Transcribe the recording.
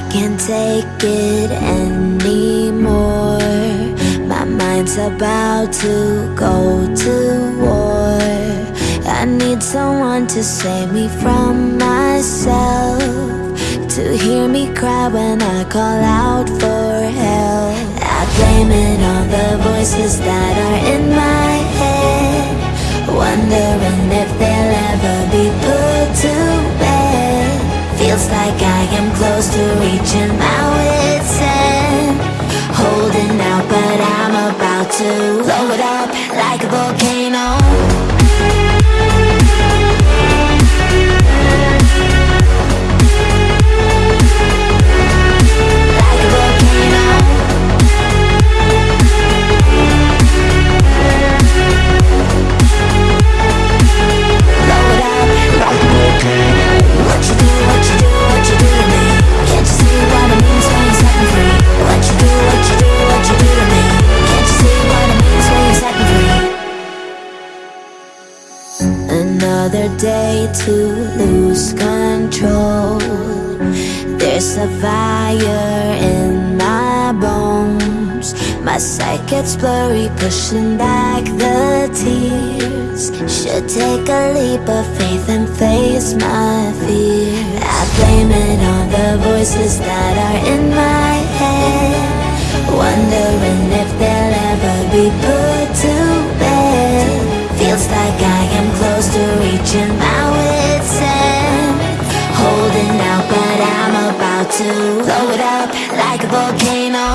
take it anymore. My mind's about to go to war. I need someone to save me from myself To hear me cry when I call out for help. I blame it on the voices that are in my head Wondering close to reaching my Another day to lose control. There's a fire in my bones. My sight gets blurry, pushing back the tears. Should take a leap of faith and face my fear. I blame it on the voices that are in my head. Wondering reaching my wit's end. Holding out but I'm about to blow it up like a volcano.